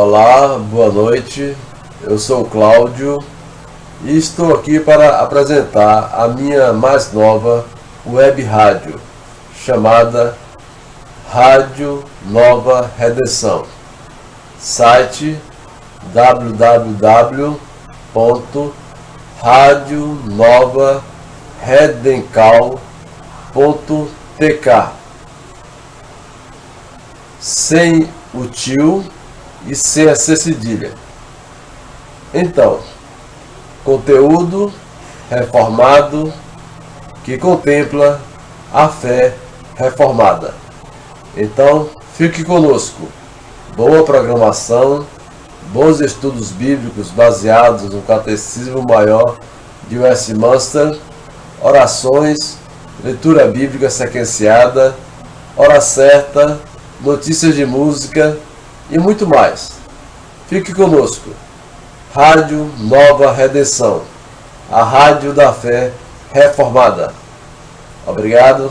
Olá, boa noite. Eu sou Cláudio e estou aqui para apresentar a minha mais nova web rádio, chamada Rádio Nova Redenção. Site www.radionovaredencal.tk Sem o tio e sem a C cedilha. Então, conteúdo reformado que contempla a fé reformada. Então, fique conosco. Boa programação, bons estudos bíblicos baseados no Catecismo Maior de Westminster, orações, leitura bíblica sequenciada, hora certa, notícias de música e muito mais. Fique conosco. Rádio Nova Redenção, a rádio da fé reformada. Obrigado.